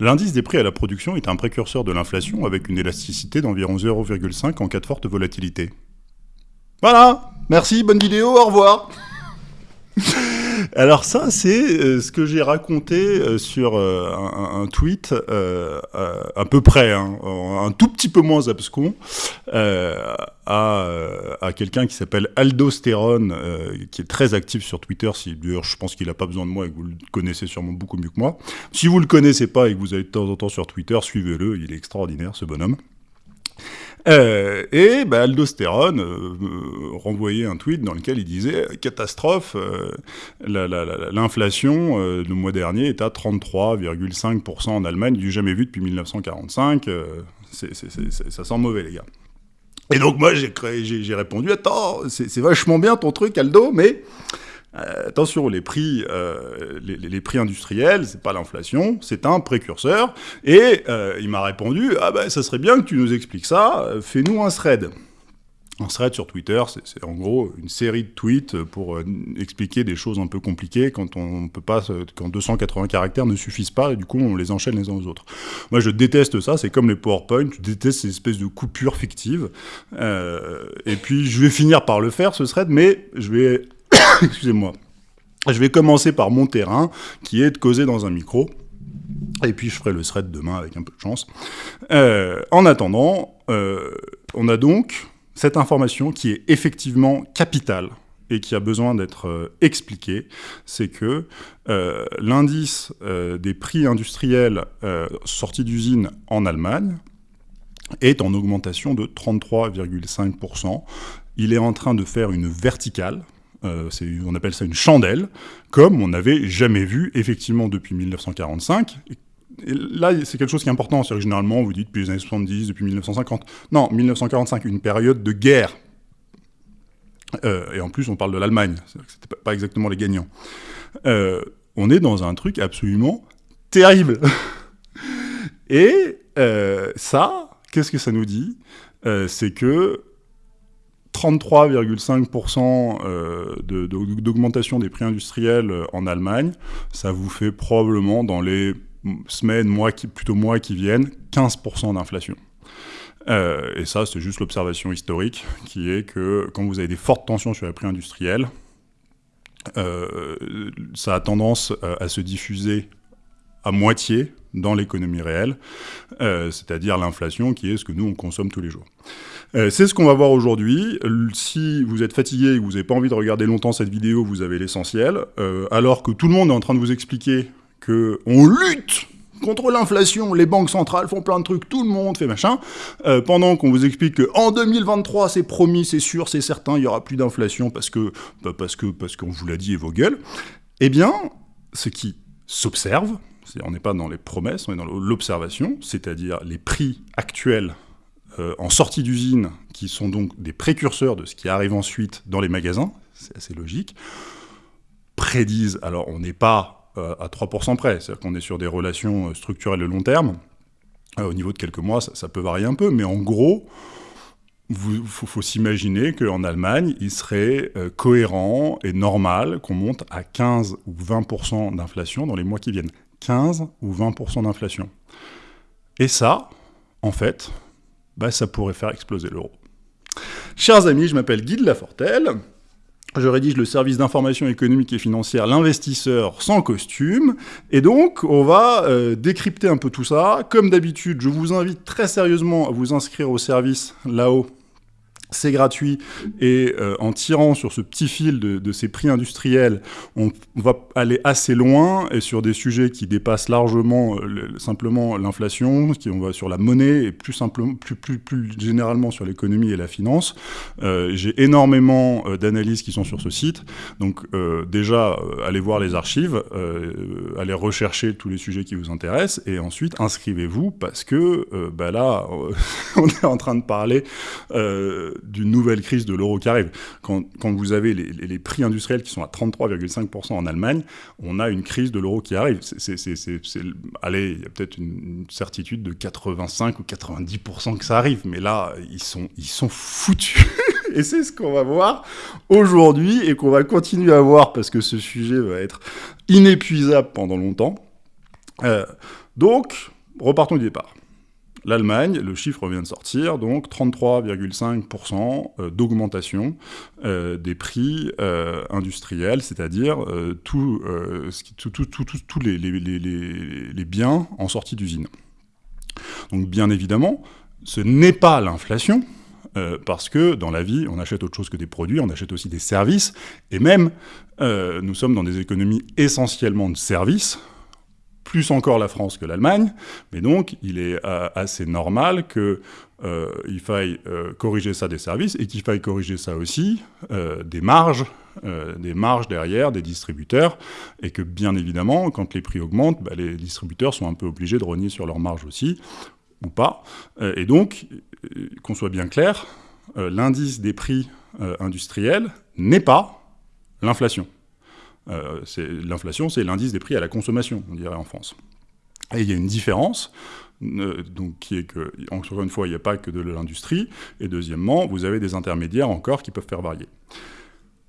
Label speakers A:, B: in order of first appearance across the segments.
A: L'indice des prix à la production est un précurseur de l'inflation avec une élasticité d'environ 0,5 en cas de forte volatilité. Voilà Merci, bonne vidéo, au revoir Alors ça, c'est euh, ce que j'ai raconté euh, sur euh, un, tweet à peu près, hein, un tout petit peu moins abscon, à, quelqu'un qui s'appelle Aldostérone, qui est très actif sur Twitter. D'ailleurs, je pense qu'il n'a pas besoin de moi et que vous le connaissez sûrement beaucoup mieux que moi. Si vous le connaissez pas et que vous allez de temps en temps sur Twitter, suivez-le, il est extraordinaire ce bonhomme. Euh, et bah, Aldostérone euh, renvoyait un tweet dans lequel il disait catastrophe, euh, l'inflation le mois dernier est à 33,5% en Allemagne, du jamais vu depuis 1945. ça sent mauvais les gars. Et donc moi j'ai répondu attends c'est vachement bien ton truc Aldo mais euh, attention, les prix, euh, les, prix industriels, c'est pas l'inflation, c'est un précurseur. Et euh, il m'a répondu, ah ben ça serait bien que tu nous expliques ça, fais-nous un thread. Un thread sur Twitter, c'est en gros une série de tweets pour expliquer des choses un peu compliquées quand on peut pas, quand 280 caractères ne suffisent pas, et du coup on les enchaîne les uns aux autres. Moi je déteste ça, c'est comme les PowerPoint, je déteste ces espèces de coupures fictives. et puis je vais finir par le faire ce thread, mais je vais Excusez-moi. Je vais commencer par mon terrain, qui est de causer dans un micro. Et puis je ferai le thread demain avec un peu de chance. Euh, en attendant, euh, on a donc cette information qui est effectivement capitale et qui a besoin d'être euh, expliquée, c'est que l'indice des prix industriels sortis d'usine en Allemagne est en augmentation de 33,5%. Il est en train de faire une verticale, euh, on appelle ça une chandelle, comme on n'avait jamais vu effectivement depuis 1945. Et là, c'est quelque chose qui est important. C'est généralement, vous dites depuis les années 70, depuis 1950. Non, 1945, une période de guerre. Euh, et en plus, on parle de l'Allemagne. C'était pas exactement les gagnants. Euh, on est dans un truc absolument terrible. et ça, qu'est-ce que ça nous dit? C'est que 33,5% euh, d'augmentation des prix industriels euh, en Allemagne, ça vous fait probablement dans les semaines, mois plutôt mois qui viennent, 15% d'inflation. Euh, et ça, c'est juste l'observation historique, qui est que quand vous avez des fortes tensions sur les prix industriels, ça a tendance à se diffuser à moitié dans l'économie réelle, c'est-à-dire l'inflation qui est ce que nous, on consomme tous les jours. Euh, c'est ce qu'on va voir aujourd'hui. Si vous êtes fatigué et que vous n'avez pas envie de regarder longtemps cette vidéo, vous avez l'essentiel. Euh, alors que tout le monde est en train de vous expliquer qu'on lutte contre l'inflation, les banques centrales font plein de trucs, tout le monde fait machin, euh, pendant qu'on vous explique qu'en 2023, c'est promis, c'est sûr, c'est certain, il y aura plus d'inflation parce que bah, parce que parce qu'on vous l'a dit et vos gueules, eh bien, ce qui s'observe, on n'est pas dans les promesses, on est dans l'observation, c'est-à-dire les prix actuels euh, en sortie d'usine, qui sont donc des précurseurs de ce qui arrive ensuite dans les magasins, c'est assez logique, prédisent, alors on n'est pas euh, à 3% près, c'est-à-dire qu'on est sur des relations euh, structurelles de long terme, au niveau de quelques mois, ça, peut varier un peu, mais en gros, il faut, s'imaginer qu'en Allemagne, il serait cohérent et normal qu'on monte à 15 ou 20% d'inflation dans les mois qui viennent. 15 ou 20% d'inflation. Et ça, en fait, bah, ça pourrait faire exploser l'euro. Chers amis, je m'appelle Guy de Lafortelle. Je rédige le service d'information économique et financière L'investisseur sans costume. Et donc, on va euh, décrypter un peu tout ça. Comme d'habitude, je vous invite très sérieusement à vous inscrire au service là-haut c'est gratuit et euh, en tirant sur ce petit fil de, ces prix industriels, on, va aller assez loin et sur des sujets qui dépassent largement euh, simplement l'inflation, qui on va sur la monnaie et plus simplement, plus, plus, plus généralement sur l'économie et la finance. Euh, j'ai énormément d'analyses qui sont sur ce site, donc déjà allez voir les archives, allez rechercher tous les sujets qui vous intéressent et ensuite inscrivez-vous parce que bah là on est en train de parler d'une nouvelle crise de l'euro qui arrive. Quand, vous avez les, prix industriels qui sont à 33,5% en Allemagne, on a une crise de l'euro qui arrive. Allez, il y a peut-être une, certitude de 85 ou 90% que ça arrive, mais là, ils sont, ils sont foutus. et c'est ce qu'on va voir aujourd'hui et qu'on va continuer à voir parce que ce sujet va être inépuisable pendant longtemps. Euh, Donc, repartons du départ. L'Allemagne, le chiffre vient de sortir, donc 33,5% d'augmentation des prix industriels, c'est-à-dire tous les, biens en sortie d'usine. Donc bien évidemment, ce n'est pas l'inflation, euh, parce que dans la vie, on achète autre chose que des produits, on achète aussi des services, et même, euh, nous sommes dans des économies essentiellement de services, plus encore la France que l'Allemagne, mais donc il est euh, assez normal qu'il faille corriger ça des services, et qu'il faille corriger ça aussi des marges, des marges derrière des distributeurs, et que bien évidemment, quand les prix augmentent, bah, les distributeurs sont un peu obligés de renier sur leurs marges aussi, ou pas. et donc, euh, qu'on soit bien clair, euh, l'indice des prix euh, industriels n'est pas l'inflation. L'inflation, c'est l'indice des prix à la consommation, on dirait en France. Et il y a une différence, donc, qui est que, encore une fois, il n'y a pas que de l'industrie, et deuxièmement, vous avez des intermédiaires encore qui peuvent faire varier.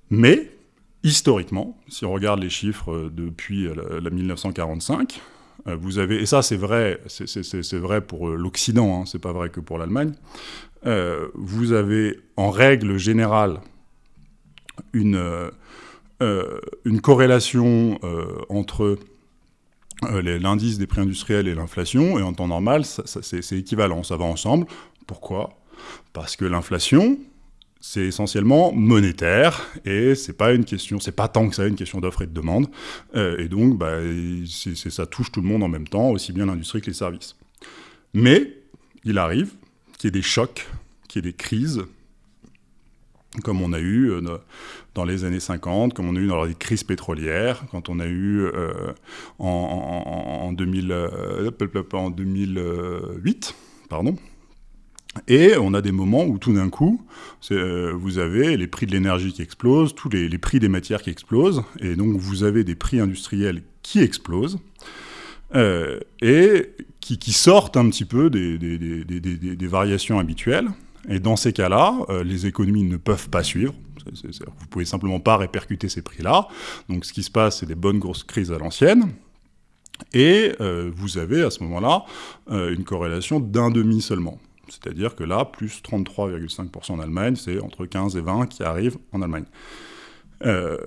A: Mais, historiquement, si on regarde les chiffres depuis la 1945, euh, vous avez, et ça c'est vrai, vrai pour l'Occident, hein, c'est pas vrai que pour l'Allemagne, euh, vous avez en règle générale une, euh, une corrélation entre l'indice des prix industriels et l'inflation, et en temps normal, c'est équivalent, ça va ensemble. Pourquoi? Parce que l'inflation, c'est essentiellement monétaire et c'est pas une question, c'est pas tant que ça une question d'offre et de demande. Euh, et donc, bah, ça touche tout le monde en même temps, aussi bien l'industrie que les services. Mais il arrive qu'il y ait des chocs, qu'il y ait des crises, comme on a eu euh, dans les années 50, comme on a eu dans les crises pétrolières, quand on a eu euh, en, en, 2000, en 2008, pardon, et on a des moments où tout d'un coup, euh, vous avez les prix de l'énergie qui explosent, tous les, prix des matières qui explosent, et donc vous avez des prix industriels qui explosent, euh, et qui, sortent un petit peu des, variations habituelles. Et dans ces cas-là, euh, les économies ne peuvent pas suivre. Vous pouvez simplement pas répercuter ces prix-là. Donc ce qui se passe, c'est des bonnes grosses crises à l'ancienne. Et vous avez à ce moment-là une corrélation d'un demi seulement. C'est-à-dire que là, plus 33,5% en Allemagne, c'est entre 15 et 20 qui arrivent en Allemagne. Euh,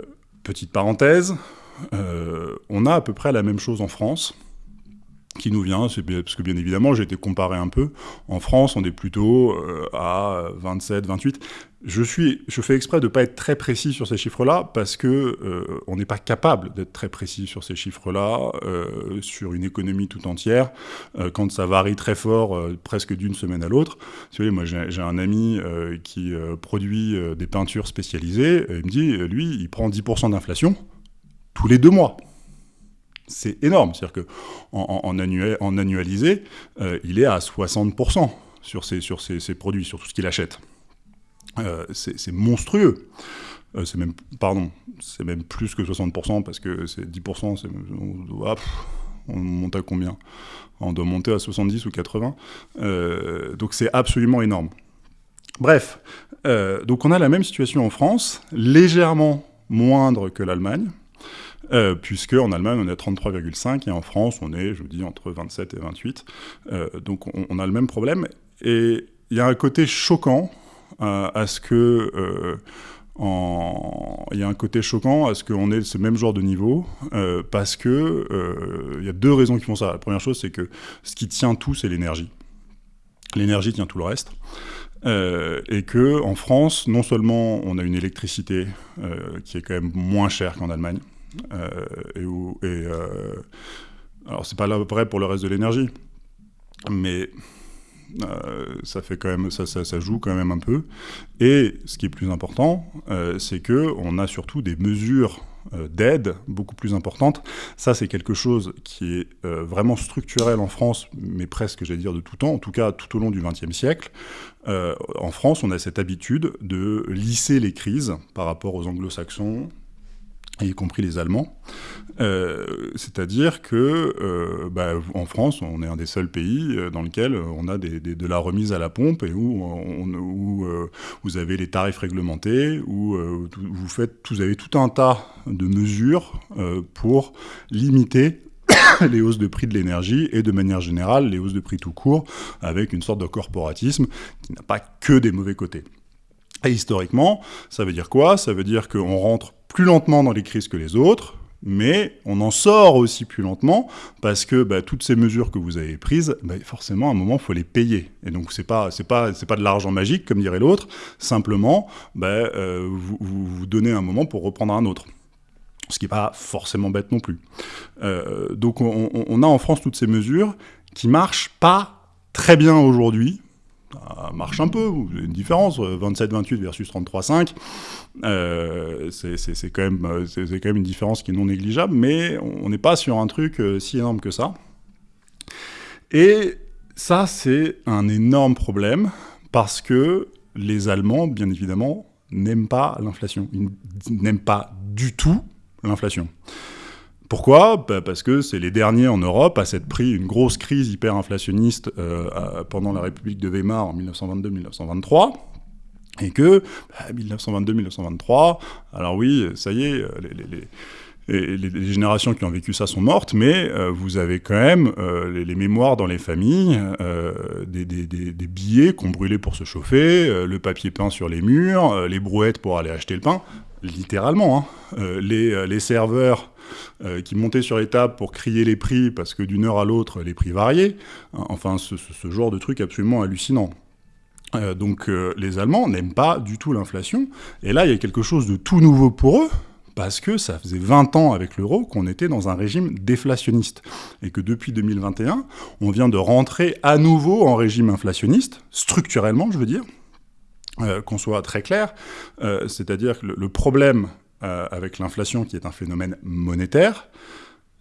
A: petite parenthèse, euh, on a à peu près la même chose en France, qui nous vient, parce que bien évidemment, j'ai été comparé un peu. En France, on est plutôt euh, à 27, 28. Je, suis, je fais exprès de ne pas être très précis sur ces chiffres-là, parce que euh, on n'est pas capable d'être très précis sur ces chiffres-là, euh, sur une économie tout entière, quand ça varie très fort, presque d'une semaine à l'autre. Vous savez, moi, j'ai un ami qui produit des peintures spécialisées, il me dit, lui, il prend 10% d'inflation tous les deux mois c'est énorme. C'est-à-dire qu'en en, annualisé, euh, il est à 60% sur ses, sur ses, produits, sur tout ce qu'il achète. Euh, c'est monstrueux. Euh, c'est même, pardon, c'est même plus que 60% parce que c'est 10%, on, on monte à combien? On doit monter à 70 ou 80. donc c'est absolument énorme. Bref, donc on a la même situation en France, légèrement moindre que l'Allemagne, euh, puisque en Allemagne on est à 33,5 et en France on est, je vous dis, entre 27 et 28. Euh, donc on, a le même problème. Et il y a un côté choquant euh, à ce que... Il y a un côté choquant à ce qu'on ait ce même genre de niveau, parce que y a deux raisons qui font ça. La première chose, c'est que ce qui tient tout, c'est l'énergie. L'énergie tient tout le reste. et que en France, non seulement on a une électricité qui est quand même moins chère qu'en Allemagne, euh, et, où, et euh, alors c'est pas vrai pour le reste de l'énergie, mais euh, ça fait quand même, ça, ça, joue quand même un peu. Et ce qui est plus important, c'est que on a surtout des mesures d'aide beaucoup plus importantes. Ça, c'est quelque chose qui est vraiment structurel en France, mais presque, j'allais dire, de tout temps, en tout cas tout au long du XXe siècle. en France, on a cette habitude de lisser les crises par rapport aux anglo-saxons, y compris les Allemands. Euh, c'est-à-dire que euh, bah, en France, on est un des seuls pays euh, dans lequel on a de la remise à la pompe et où, vous avez les tarifs réglementés, où vous, faites, vous avez tout un tas de mesures pour limiter les hausses de prix de l'énergie et de manière générale les hausses de prix tout court, avec une sorte de corporatisme qui n'a pas que des mauvais côtés. Et historiquement, ça veut dire quoi? Ça veut dire qu'on rentre plus lentement dans les crises que les autres, mais on en sort aussi plus lentement parce que bah, toutes ces mesures que vous avez prises, bah, forcément, à un moment, il faut les payer. Et donc, c'est pas, pas, pas de l'argent magique, comme dirait l'autre. Simplement, bah, euh, vous, vous, donnez un moment pour reprendre un autre. Ce qui n'est pas forcément bête non plus. Euh, donc, on, on, a en France toutes ces mesures qui marchent pas très bien aujourd'hui ça marche un peu, une différence, 27-28 versus 33-5, euh, c'est quand, même, quand même une différence qui est non négligeable, mais on n'est pas sur un truc euh, si énorme que ça. Et ça, c'est un énorme problème, parce que les Allemands, bien évidemment, n'aiment pas l'inflation. Ils n'aiment pas du tout l'inflation. Pourquoi bah, Parce que c'est les derniers en Europe à s'être pris une grosse crise hyperinflationniste euh, pendant la République de Weimar en 1922-1923. Et que, 1922-1923, bah, alors oui, ça y est, euh, les, générations qui ont vécu ça sont mortes, mais euh, vous avez quand même les, mémoires dans les familles, des, des, billets qu'on brûlait pour se chauffer, le papier peint sur les murs, les brouettes pour aller acheter le pain, littéralement. Hein. les, les serveurs euh, qui montaient sur les tables pour crier les prix parce que d'une heure à l'autre, les prix variaient. Enfin, ce, genre de truc absolument hallucinant. Euh, donc euh, les Allemands n'aiment pas du tout l'inflation. Et là, il y a quelque chose de tout nouveau pour eux, parce que ça faisait 20 ans avec l'euro qu'on était dans un régime déflationniste. Et que depuis 2021, on vient de rentrer à nouveau en régime inflationniste, structurellement, je veux dire. qu'on soit très clair, c'est-à-dire que le problème euh, avec l'inflation qui est un phénomène monétaire,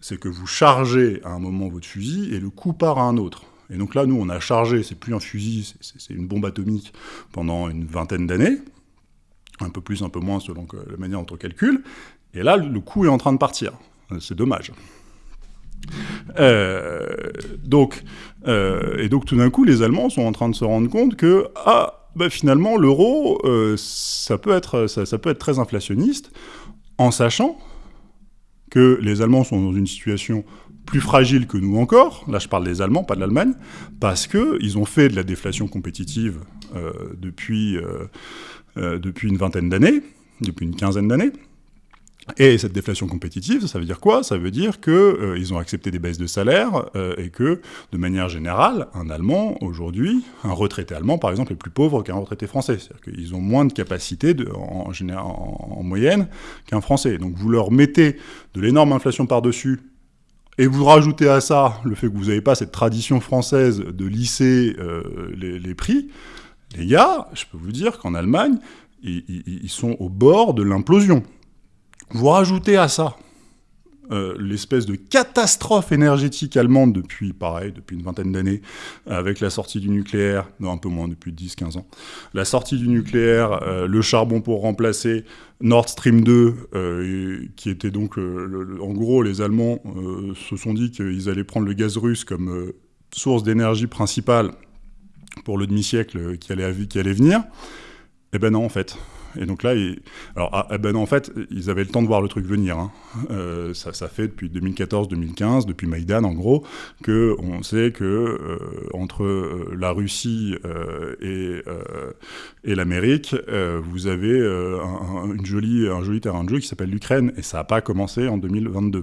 A: c'est que vous chargez à un moment votre fusil et le coup part à un autre. Et donc là, nous, on a chargé, c'est plus un fusil, c'est une bombe atomique pendant une vingtaine d'années, un peu plus, un peu moins selon la manière dont on calcule, et là, le coup est en train de partir. C'est dommage. Euh, donc, euh, et donc tout d'un coup, les Allemands sont en train de se rendre compte que, ah, bah, finalement, l'euro, euh, ça, peut être, ça, peut être très inflationniste, en sachant que les Allemands sont dans une situation plus fragile que nous encore, là je parle des Allemands, pas de l'Allemagne, parce qu'ils ont fait de la déflation compétitive euh, depuis, euh, depuis une vingtaine d'années, depuis une quinzaine d'années, et cette déflation compétitive, ça veut dire quoi? Ça veut dire qu'ils euh, ont accepté des baisses de salaire euh, et que, de manière générale, un Allemand, aujourd'hui, un retraité allemand, par exemple, est plus pauvre qu'un retraité français. C'est-à-dire qu'ils ont moins de capacité de, en, en, moyenne qu'un Français. Donc vous leur mettez de l'énorme inflation par-dessus et vous rajoutez à ça le fait que vous n'avez pas cette tradition française de lisser euh, les, prix, les gars, je peux vous dire qu'en Allemagne, ils sont au bord de l'implosion. Vous rajoutez à ça euh, l'espèce de catastrophe énergétique allemande depuis, pareil, depuis une vingtaine d'années, avec la sortie du nucléaire, non, un peu moins, depuis 10-15 ans, la sortie du nucléaire, euh, le charbon pour remplacer Nord Stream 2, euh, qui était donc, en gros, les Allemands se sont dit qu'ils allaient prendre le gaz russe comme source d'énergie principale pour le demi-siècle qui allait, qui allait venir. Eh ben non, en fait. Et donc là, alors, ah, eh ben en fait, ils avaient le temps de voir le truc venir. Hein. Euh, ça, fait depuis 2014-2015, depuis Maïdan en gros, que on sait que euh, entre euh, la Russie et, l'Amérique, vous avez un, une jolie, un joli terrain de jeu qui s'appelle l'Ukraine, et ça n'a pas commencé en 2022.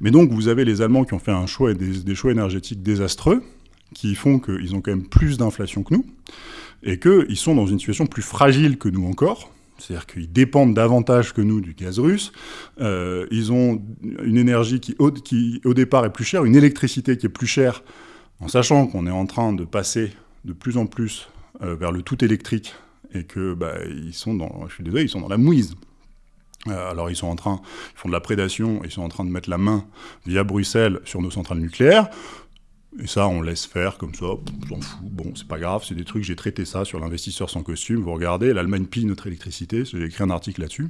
A: Mais donc, vous avez les Allemands qui ont fait des choix énergétiques désastreux, qui font qu'ils ont quand même plus d'inflation que nous et qu'ils sont dans une situation plus fragile que nous encore. C'est-à-dire qu'ils dépendent davantage que nous du gaz russe. Euh, ils ont une énergie qui au, départ, est plus chère, une électricité qui est plus chère, en sachant qu'on est en train de passer de plus en plus euh, vers le tout électrique et que bah, ils sont dans, je suis désolé, ils sont dans la mouise. Euh, alors ils sont en train, ils font de la prédation, ils sont en train de mettre la main via Bruxelles sur nos centrales nucléaires. Et ça, on laisse faire comme ça, on s'en fout. Bon, c'est pas grave, c'est des trucs, j'ai traité ça sur l'investisseur sans costume. Vous regardez, l'Allemagne pille notre électricité, j'ai écrit un article là-dessus.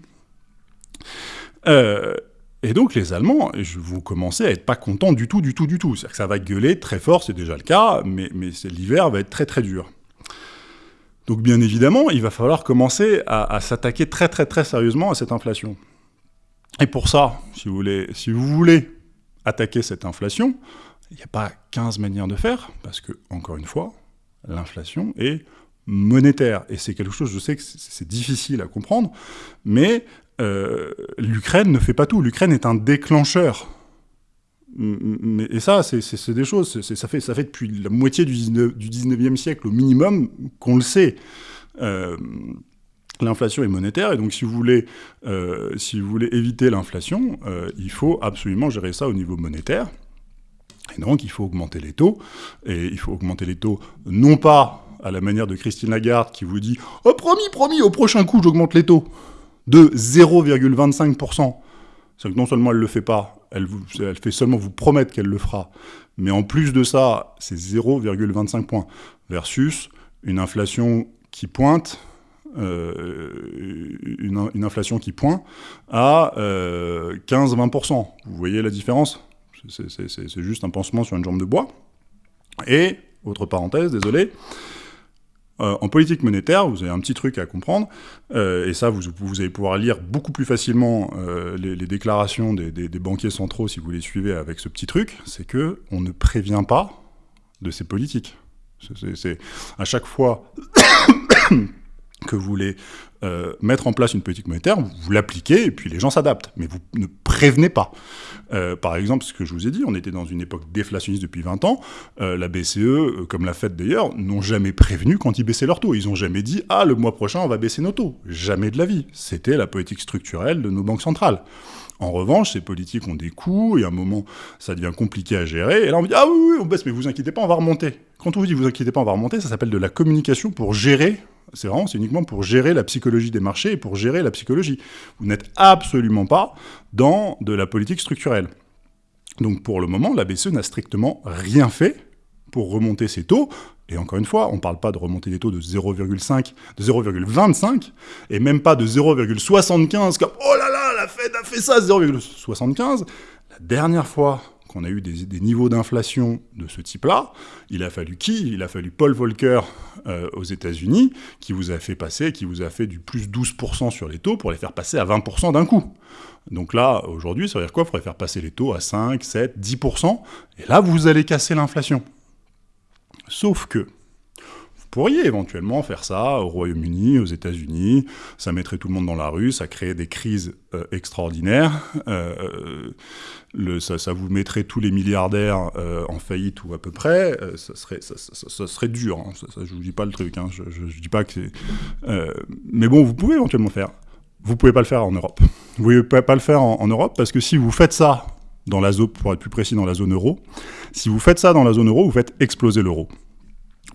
A: Euh, et donc les Allemands, vous commencez à être pas contents du tout, du tout, du tout. C'est-à-dire que ça va gueuler très fort, c'est déjà le cas, mais, mais l'hiver va être très très dur. Donc bien évidemment, il va falloir commencer à, à s'attaquer très très très sérieusement à cette inflation. Et pour ça, si vous voulez, si vous voulez attaquer cette inflation, il n'y a pas 15 manières de faire, parce que, encore une fois, l'inflation est monétaire. Et c'est quelque chose, je sais que c'est difficile à comprendre, mais euh, l'Ukraine ne fait pas tout. L'Ukraine est un déclencheur. et ça, c'est des choses, ça fait, depuis la moitié du, 19, du 19e siècle au minimum qu'on le sait. Euh, l'inflation est monétaire, et donc si vous voulez, euh, si vous voulez éviter l'inflation, il faut absolument gérer ça au niveau monétaire. Et donc, il faut augmenter les taux. Et il faut augmenter les taux, non pas à la manière de Christine Lagarde qui vous dit « Oh, promis, promis, au prochain coup, j'augmente les taux » de 0,25%. C'est que non seulement elle ne le fait pas, elle, fait seulement vous promettre qu'elle le fera, mais en plus de ça, c'est 0,25 points, versus une inflation qui pointe, euh, à 15-20%. Euh, vous voyez la différence? C'est juste un pansement sur une jambe de bois. Et, autre parenthèse, désolé, euh, en politique monétaire, vous avez un petit truc à comprendre, euh, et ça, vous, allez pouvoir lire beaucoup plus facilement euh, les, déclarations des, des, banquiers centraux si vous les suivez avec ce petit truc, c'est que on ne prévient pas de ces politiques. C'est à chaque fois que vous voulez euh, mettre en place une politique monétaire, vous l'appliquez et puis les gens s'adaptent, mais vous ne prévenez pas. Euh, par exemple, ce que je vous ai dit, on était dans une époque déflationniste depuis 20 ans, euh, la BCE, comme la Fed d'ailleurs, n'ont jamais prévenu quand ils baissaient leurs taux. Ils n'ont jamais dit « Ah, le mois prochain, on va baisser nos taux ». Jamais de la vie. C'était la politique structurelle de nos banques centrales. En revanche, ces politiques ont des coûts, et à un moment, ça devient compliqué à gérer, et là on dit « Ah oui, oui, on baisse, mais vous inquiétez pas, on va remonter ». Quand on vous dit « Vous inquiétez pas, on va remonter », ça s'appelle de la communication pour gérer c'est vraiment, c'est uniquement pour gérer la psychologie des marchés et pour gérer la psychologie. Vous n'êtes absolument pas dans de la politique structurelle. Donc pour le moment, la BCE n'a strictement rien fait pour remonter ses taux. Et encore une fois, on ne parle pas de remonter des taux de 0,5, de 0,25, et même pas de 0,75, comme « Oh là la Fed a fait ça, 0,75 ». La dernière fois qu'on a eu des, niveaux d'inflation de ce type-là, il a fallu qui? Il a fallu Paul Volcker euh, aux États-Unis, qui vous a fait passer, qui vous a fait du plus 12% sur les taux pour les faire passer à 20% d'un coup. Donc là, aujourd'hui, ça veut dire quoi? Il faudrait faire passer les taux à 5, 7, 10%, et là, vous allez casser l'inflation. Sauf que, pourriez éventuellement faire ça au Royaume-Uni, aux États-Unis, ça mettrait tout le monde dans la rue, ça créerait des crises euh, extraordinaires, euh, ça, vous mettrait tous les milliardaires euh, en faillite ou à peu près, ça, serait, ça, serait dur, hein. je vous dis pas le truc, hein. je, dis pas que mais bon, vous pouvez éventuellement faire. Vous pouvez pas le faire en Europe. Vous pouvez pas le faire en, en Europe parce que si vous faites ça dans la zone, pour être plus précis, dans la zone euro, si vous faites ça dans la zone euro, vous faites exploser l'euro.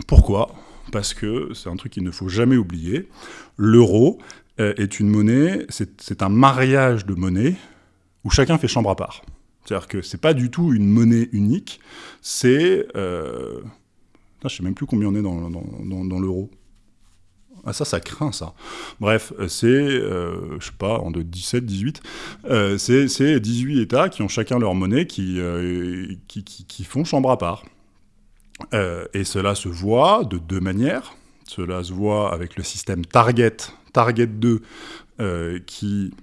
A: Pourquoi? Parce que c'est un truc qu'il ne faut jamais oublier. L'euro euh, est une monnaie, c'est un mariage de monnaies où chacun fait chambre à part. C'est-à-dire que c'est pas du tout une monnaie unique, c'est... Euh... Je sais même plus combien on est dans, dans, l'euro. Ah ça, ça craint ça. Bref, c'est, euh, je sais pas, en de 17, 18, euh, c'est 18 États qui ont chacun leur monnaie qui, euh, qui, qui, font chambre à part. Euh, et cela se voit de deux manières. Cela se voit avec le système Target, Target 2, euh, qui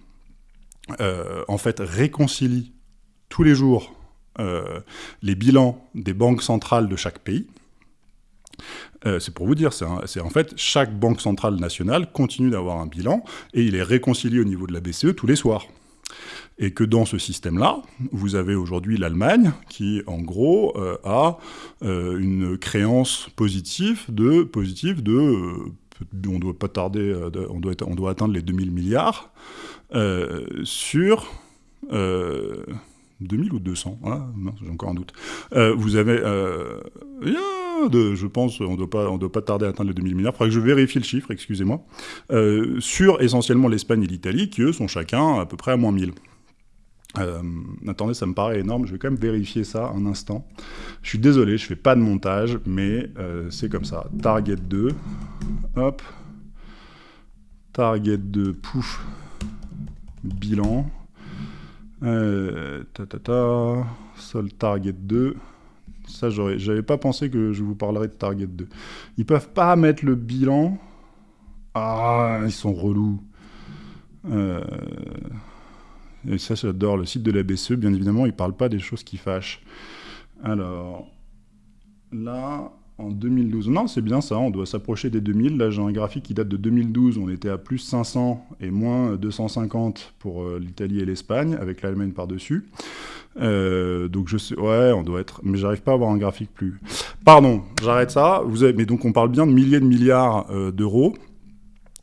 A: euh, en fait réconcilie tous les jours les bilans des banques centrales de chaque pays. c'est pour vous dire, c'est en fait chaque banque centrale nationale continue d'avoir un bilan et il est réconcilié au niveau de la BCE tous les soirs et que dans ce système-là, vous avez aujourd'hui l'Allemagne qui, en gros, euh, a euh, une créance positive de, positive de euh, on doit pas tarder, on, doit on doit atteindre les 2000 milliards sur 2000 ou 200 ah, J'ai encore un doute. vous avez, je pense, on ne doit pas, on doit pas tarder à atteindre les 2000 milliards. Il faudrait que je vérifie le chiffre, excusez-moi. sur essentiellement l'Espagne et l'Italie, qui eux sont chacun à peu près à moins 1000. Euh, attendez, ça me paraît énorme, je vais quand même vérifier ça un instant. Je suis désolé, je fais pas de montage, mais euh, c'est comme ça. Target 2, hop. Target 2, pouf, bilan. Euh, ta ta ta, sol target 2. Ça, j'avais pas pensé que je vous parlerais de target 2. Ils peuvent pas mettre le bilan. Ah, ils sont relous. Euh Et ça, j'adore. Le site de la BCE, bien évidemment, il parle pas des choses qui fâchent. Alors, là, en 2012. Non, c'est bien ça, on doit s'approcher des 2000. Là, j'ai un graphique qui date de 2012, on était à plus 500 et moins 250 pour euh, l'Italie et l'Espagne, avec l'Allemagne par-dessus. Euh, donc je sais, ouais, on doit être, mais j'arrive pas à avoir un graphique plus. Pardon, j'arrête ça. Vous avez, mais donc on parle bien de milliers de milliards euh, d'euros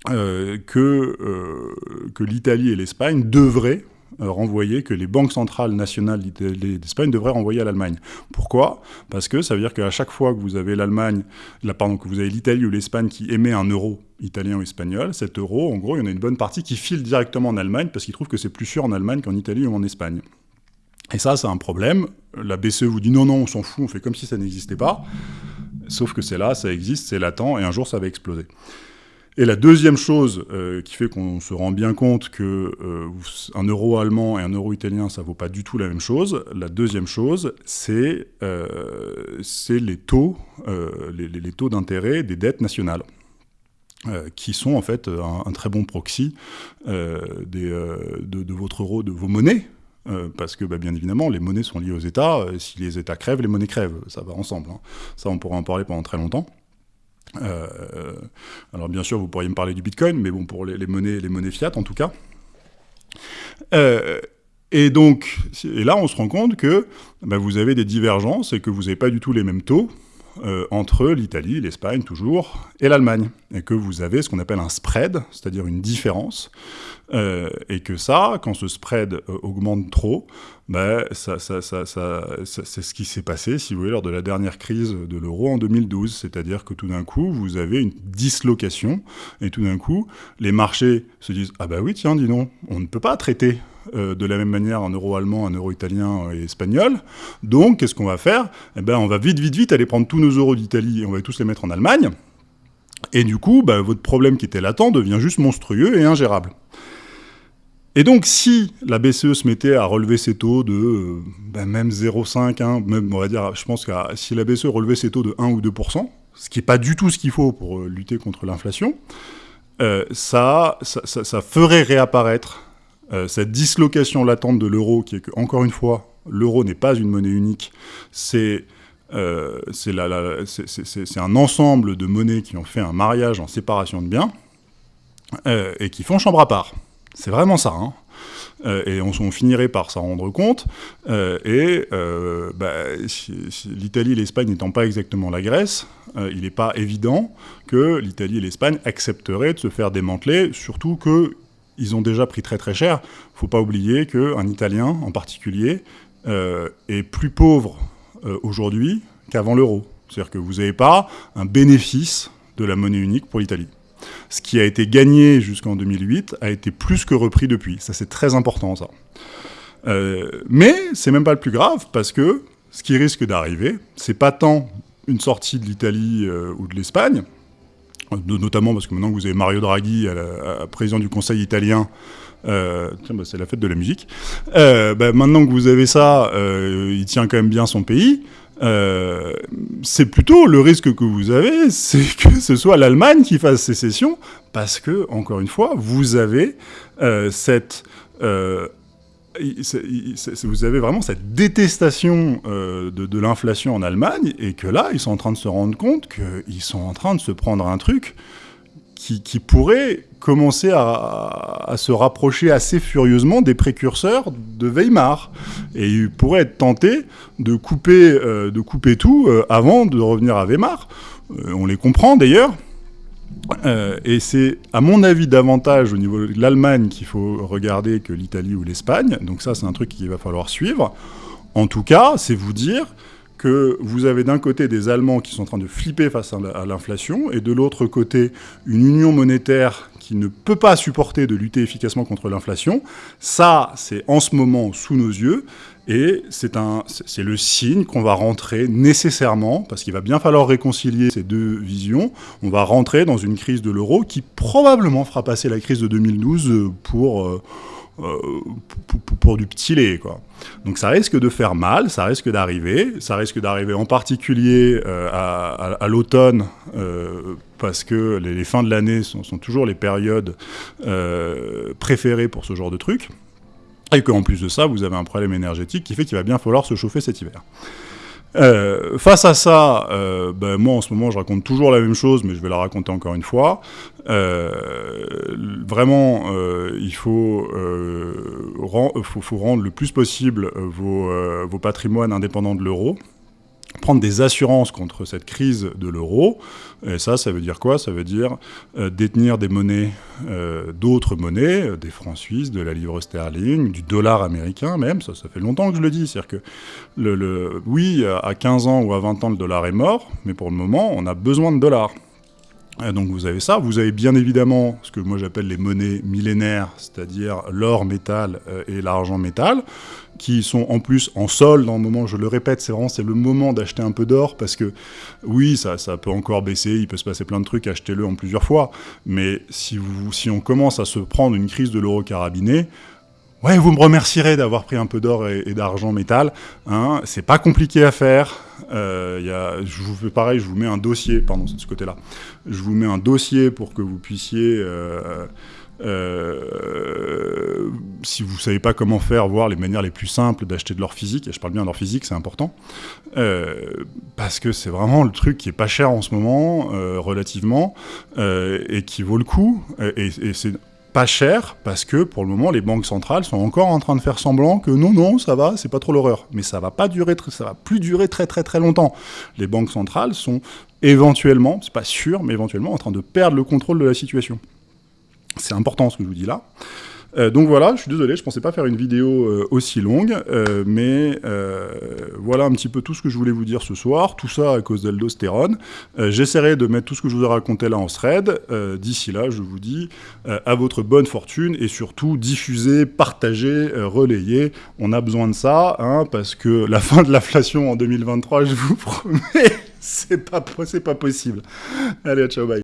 A: que que l'Italie et l'Espagne devraient renvoyer, que les banques centrales nationales d'Espagne devraient renvoyer à l'Allemagne. Pourquoi? Parce que ça veut dire qu'à chaque fois que vous avez l'Allemagne, pardon, que vous avez l'Italie ou l'Espagne qui émet un euro italien ou espagnol, cet euro, en gros, il y en a une bonne partie qui file directement en Allemagne parce qu'ils trouvent que c'est plus sûr en Allemagne qu'en Italie ou en Espagne. Et ça, c'est un problème. La BCE vous dit non, non, on s'en fout, on fait comme si ça n'existait pas. Sauf que c'est là, ça existe, c'est latent, et un jour, ça va exploser. Et la deuxième chose euh, qui fait qu'on se rend bien compte que euh, un euro allemand et un euro italien, ça vaut pas du tout la même chose. La deuxième chose, c'est euh, les taux, d'intérêt des dettes nationales. qui sont en fait un, très bon proxy de, votre euro, de vos monnaies, parce que bah, bien évidemment, les monnaies sont liées aux États. si les États crèvent, les monnaies crèvent. Ça va ensemble. Hein. Ça, on pourra en parler pendant très longtemps. Euh, alors bien sûr, vous pourriez me parler du Bitcoin, mais bon, pour les, monnaies, les monnaies fiat en tout cas. Euh, et donc, et là, on se rend compte que bah, vous avez des divergences et que vous n'avez pas du tout les mêmes taux euh, entre l'Italie, l'Espagne toujours, et l'Allemagne. Et que vous avez ce qu'on appelle un spread, c'est-à-dire une différence. Euh, et que ça, quand ce spread euh, augmente trop, bah, ça, ça, ça, c'est ce qui s'est passé, si vous voulez, lors de la dernière crise de l'euro en 2012. C'est-à-dire que tout d'un coup, vous avez une dislocation, et tout d'un coup, les marchés se disent « Ah bah oui, tiens, dis donc, on ne peut pas traiter euh, de la même manière un euro allemand, un euro italien et espagnol. Donc, qu'est-ce qu'on va faire? Eh ben, on va vite, vite, vite aller prendre tous nos euros d'Italie et on va tous les mettre en Allemagne. Et du coup, bah, votre problème qui était latent devient juste monstrueux et ingérable. Et donc, si la BCE se mettait à relever ses taux de euh, bah, même 0,5, hein, même, on va dire, je pense que si la BCE relevait ses taux de 1 ou 2%, ce qui n'est pas du tout ce qu'il faut pour euh, lutter contre l'inflation, ça, ça, ferait réapparaître euh, cette dislocation latente de l'euro, qui est que, encore une fois, l'euro n'est pas une monnaie unique, c'est euh, un ensemble de monnaies qui ont fait un mariage en séparation de biens euh, et qui font chambre à part. C'est vraiment ça. Hein. et on, finirait par s'en rendre compte. et bah, l'Italie et l'Espagne n'étant pas exactement la Grèce, il n'est pas évident que l'Italie et l'Espagne accepteraient de se faire démanteler, surtout que ils ont déjà pris très très cher. Il ne faut pas oublier qu'un Italien en particulier euh, est plus pauvre euh, aujourd'hui qu'avant l'euro. C'est-à-dire que vous n'avez pas un bénéfice de la monnaie unique pour l'Italie. Ce qui a été gagné jusqu'en 2008 a été plus que repris depuis. Ça, c'est très important, ça. Euh, mais c'est même pas le plus grave, parce que ce qui risque d'arriver, c'est pas tant une sortie de l'Italie ou de l'Espagne, notamment parce que maintenant que vous avez Mario Draghi, président du Conseil italien, euh, bah, c'est la fête de la musique. Euh, bah, maintenant que vous avez ça, euh, il tient quand même bien son pays. c'est plutôt le risque que vous avez, c'est que ce soit l'Allemagne qui fasse sécession, parce que, encore une fois, vous avez cette vous avez vraiment cette détestation euh, de, l'inflation en Allemagne, et que là, ils sont en train de se rendre compte qu'ils sont en train de se prendre un truc qui, pourrait commencer à, se rapprocher assez furieusement des précurseurs de Weimar. Et ils pourraient être tentés de couper, euh, de couper tout euh, avant de revenir à Weimar. on les comprend d'ailleurs. Euh, et c'est, à mon avis, davantage au niveau de l'Allemagne qu'il faut regarder que l'Italie ou l'Espagne. Donc ça, c'est un truc qu'il va falloir suivre. En tout cas, c'est vous dire que vous avez d'un côté des Allemands qui sont en train de flipper face à l'inflation, et de l'autre côté, une union monétaire qui ne peut pas supporter de lutter efficacement contre l'inflation. Ça, c'est en ce moment sous nos yeux, et c'est le signe qu'on va rentrer nécessairement, parce qu'il va bien falloir réconcilier ces deux visions, on va rentrer dans une crise de l'euro qui probablement fera passer la crise de 2012 pour... Euh, euh, pour, du petit lait. Donc ça risque de faire mal, ça risque d'arriver, ça risque d'arriver en particulier euh, à, l'automne, parce que les, fins de l'année sont, sont, toujours les périodes préférées pour ce genre de trucs. Et qu'en plus de ça, vous avez un problème énergétique qui fait qu'il va bien falloir se chauffer cet hiver. Euh, face à ça, euh, ben moi en ce moment je raconte toujours la même chose, mais je vais la raconter encore une fois. Euh, vraiment, il faut, rendre le plus possible vos patrimoines indépendants de l'euro prendre des assurances contre cette crise de l'euro. Et ça, ça veut dire quoi? Ça veut dire euh, détenir des monnaies, euh, d'autres monnaies, euh, des francs suisses, de la livre sterling, du dollar américain même. Ça, ça fait longtemps que je le dis. C'est-à-dire que, le, le, oui, à 15 ans ou à 20 ans, le dollar est mort, mais pour le moment, on a besoin de dollars. Donc vous avez ça, vous avez bien évidemment ce que moi j'appelle les monnaies millénaires, c'est-à-dire l'or métal euh, et l'argent métal, qui sont en plus en sol dans le moment, je le répète, c'est vraiment le moment d'acheter un peu d'or, parce que oui, ça, peut encore baisser, il peut se passer plein de trucs, achetez-le en plusieurs fois, mais si, vous, on commence à se prendre une crise de l'euro carabiné, Ouais, vous me remercierez d'avoir pris un peu d'or et, et d'argent métal. Hein. C'est pas compliqué à faire. Euh, je vous fais pareil, je vous mets un dossier, pardon, c'est de ce côté-là. Je vous mets un dossier pour que vous puissiez, euh, euh, si vous savez pas comment faire, voir les manières les plus simples d'acheter de l'or physique. Et je parle bien d'or physique, c'est important, parce que c'est vraiment le truc qui est pas cher en ce moment, relativement, et qui vaut le coup. Et c'est pas cher parce que pour le moment les banques centrales sont encore en train de faire semblant que non non ça va c'est pas trop l'horreur. Mais ça va pas durer ça va plus durer très très très longtemps. Les banques centrales sont éventuellement c'est pas sûr mais éventuellement en train de perdre le contrôle de la situation. C'est important ce que je vous dis là euh, donc voilà, je suis désolé, je pensais pas faire une vidéo euh, aussi longue, euh, mais euh, voilà un petit peu tout ce que je voulais vous dire ce soir, tout ça à cause d'aldostérone. Euh, j'essaierai de mettre tout ce que je vous ai raconté là en thread. D'ici là, je vous dis à votre bonne fortune et surtout diffusez, partagez, relayez. On a besoin de ça, hein, parce que la fin de l'inflation en 2023, je vous promets, c'est pas, pas possible. Allez, ciao, bye.